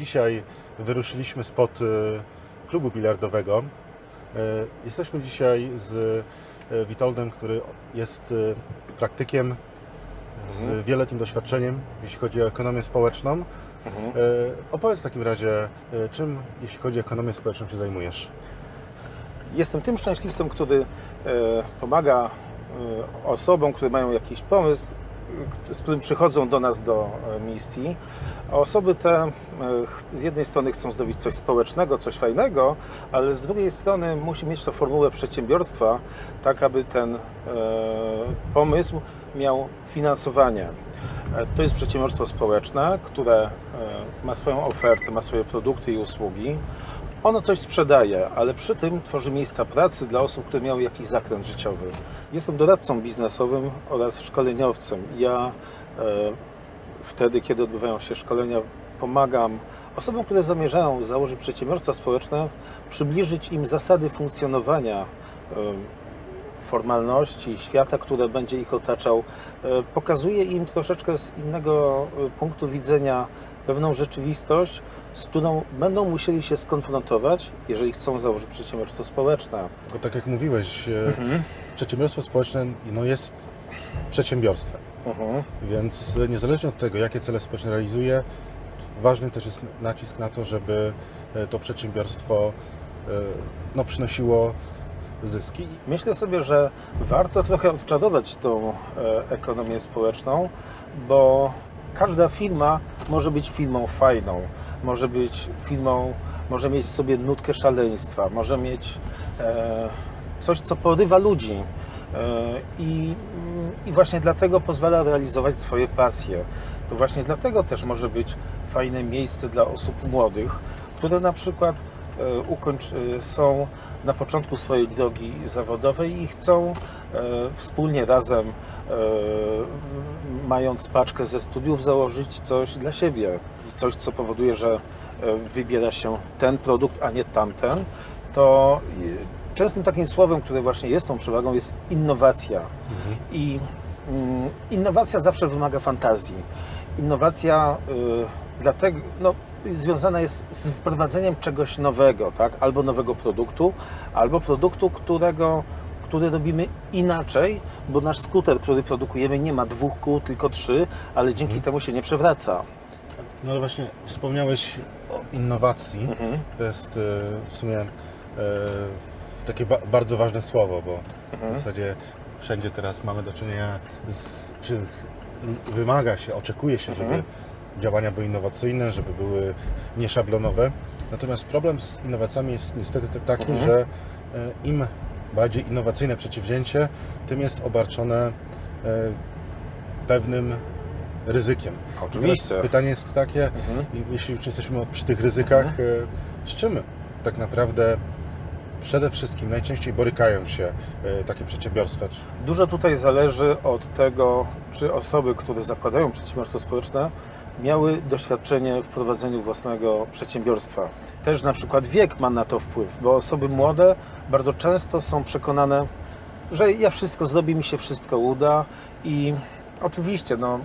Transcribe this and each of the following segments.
Dzisiaj wyruszyliśmy spod e, klubu bilardowego. E, Jesteśmy dzisiaj z e, Witoldem, który jest praktykiem z wieloletnim doświadczeniem, jeśli chodzi o ekonomię społeczną. E, Opowiedz w takim razie, czym, jeśli chodzi o ekonomię społeczną, się zajmujesz? Jestem tym szczęśliwcem, który pomaga osobom, które mają jakiś pomysł, z którym przychodzą do nas do e, Misti. A osoby te e, z jednej strony chcą zrobić coś społecznego, coś fajnego, ale z drugiej strony musi mieć to formułę przedsiębiorstwa, tak aby ten e, pomysł miał finansowanie. To jest przedsiębiorstwo społeczne, które ma swoją ofertę, ma swoje produkty i usługi. Ono coś sprzedaje, ale przy tym tworzy miejsca pracy dla osób, które miały jakiś zakręt życiowy. Jestem doradcą biznesowym oraz szkoleniowcem. Ja e, wtedy, kiedy odbywają się szkolenia, pomagam osobom, które zamierzają założyć przedsiębiorstwa społeczne, przybliżyć im zasady funkcjonowania e, formalności, świata, które będzie ich otaczał. E, Pokazuje im troszeczkę z innego e, punktu widzenia pewną rzeczywistość, z którą będą musieli się skonfrontować, jeżeli chcą założyć przedsiębiorstwo społeczne. Bo tak jak mówiłeś, e, przedsiębiorstwo społeczne no, jest przedsiębiorstwem. Więc e, niezależnie od tego, jakie cele społeczne realizuje, ważny też jest nacisk na to, żeby e, to przedsiębiorstwo no, przynosiło zyski. Myślę sobie, że warto trochę odczarować tą ekonomię społeczną, bo każda firma może być firmą fajną, może być firmą, może mieć w sobie nutkę szaleństwa, może mieć e, coś, co porywa ludzi. E, I, I właśnie dlatego pozwala realizować swoje pasje. To właśnie dlatego też może być fajne miejsce dla osób młodych, które na przykład e, e, są na początku swojej drogi zawodowej i chcą e, wspólnie razem, mając paczkę ze studiów, założyć coś dla siebie. Coś, co powoduje, że e, wybiera się ten produkt, a nie tamten. To częstym takim słowem, które właśnie jest tą przewagą, jest innowacja. I mm, innowacja zawsze wymaga fantazji. Innowacja y, dlatego no, związana jest z wprowadzeniem czegoś nowego, tak? albo nowego produktu, albo produktu, którego, który robimy inaczej, bo nasz skuter, który produkujemy, nie ma dwóch kół, tylko trzy, ale dzięki temu się nie przewraca. No ale właśnie wspomniałeś o innowacji. To jest e, w sumie e, takie ba- bardzo ważne słowo, bo w zasadzie wszędzie teraz mamy do czynienia z, czy wymaga się, oczekuje się, żeby działania były innowacyjne, żeby były nieszablonowe. Natomiast problem z innowacjami jest niestety te- taki, że e, im bardziej innowacyjne przedsięwzięcie, tym jest obarczone e, pewnym ryzykiem. Oczywiście. Teraz pytanie jest takie, i jeśli już jesteśmy przy tych ryzykach, e, z czym tak naprawdę przede wszystkim najczęściej borykają się e, takie przedsiębiorstwa? Dużo tutaj zależy od tego, czy osoby, które zakładają przedsiębiorstwo społeczne, miały doświadczenie w prowadzeniu własnego przedsiębiorstwa. Też na przykład wiek ma na to wpływ, bo osoby młode bardzo często są przekonane, że ja wszystko zrobię, mi się wszystko uda i oczywiście no,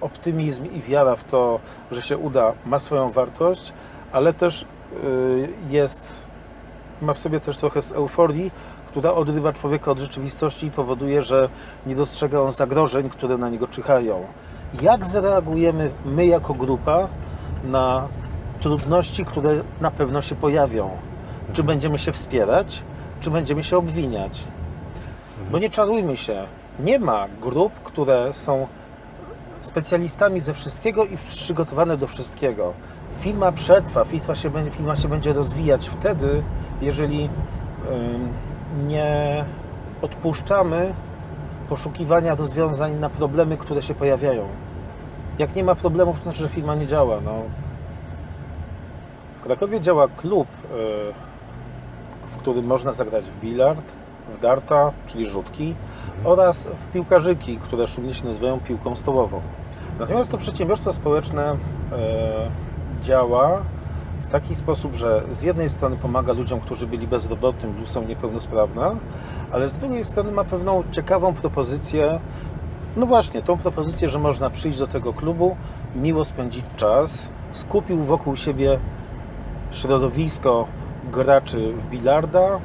optymizm i wiara w to, że się uda, ma swoją wartość, ale też y, jest ma w sobie też trochę z euforii, która odrywa człowieka od rzeczywistości i powoduje, że nie dostrzega on zagrożeń, które na niego czyhają. Jak zareagujemy my jako grupa na trudności, które na pewno się pojawią? Czy będziemy się wspierać, czy będziemy się obwiniać? Bo nie czarujmy się, nie ma grup, które są specjalistami ze wszystkiego i przygotowane do wszystkiego. Firma przetrwa, firma się, będzie- firma się będzie rozwijać wtedy, jeżeli nie odpuszczamy poszukiwania rozwiązań na problemy, które się pojawiają. Jak nie ma problemów, to znaczy, że firma nie działa. No. W Krakowie działa klub, y, w którym można zagrać w bilard, w darta, czyli rzutki, oraz w piłkarzyki, które szumnie się nazywają piłką stołową. Natomiast to przedsiębiorstwo społeczne e, działa w taki sposób, że z jednej strony pomaga ludziom, którzy byli bezrobotni lub są niepełnosprawne, ale z drugiej strony ma pewną ciekawą propozycję, no właśnie, tą propozycję, że można przyjść do tego klubu, miło spędzić czas, skupił wokół siebie środowisko graczy w bilarda,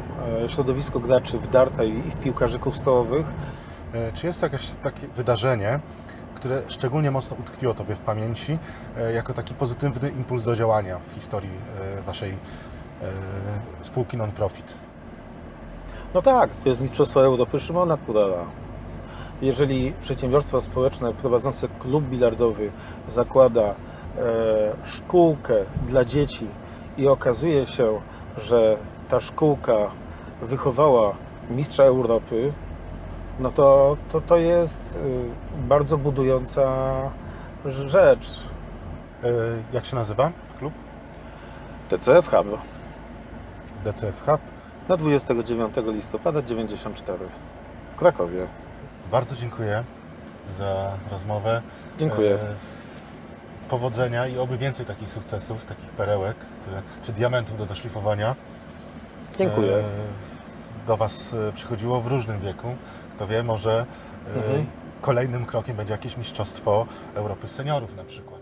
e, środowisko graczy w darta i i w piłkarzyków stołowych. E, Czy jest jakieś takie wydarzenie, które szczególnie mocno utkwiło Tobie w pamięci e, jako taki pozytywny impuls do działania w historii e, Waszej e, spółki non-profit? No tak, to jest Mistrzostwo Europy Szymona Kurala. Jeżeli przedsiębiorstwo społeczne prowadzące klub bilardowy zakłada szkółkę dla dzieci i okazuje się, że ta szkółka wychowała mistrza Europy, no to to, to jest y, bardzo budująca rzecz. E, Jak się nazywa klub? TCF Hub DCF Hub. na 29 listopada 94 w Krakowie. Bardzo dziękuję za rozmowę. Dziękuję. E, Powodzenia i oby więcej takich sukcesów, takich perełek, które, czy diamentów do doszlifowania. Dziękuję. e, Do Was e, przychodziło w różnym wieku. Kto wie, może e, Mhm. kolejnym krokiem będzie jakieś mistrzostwo Europy seniorów na przykład.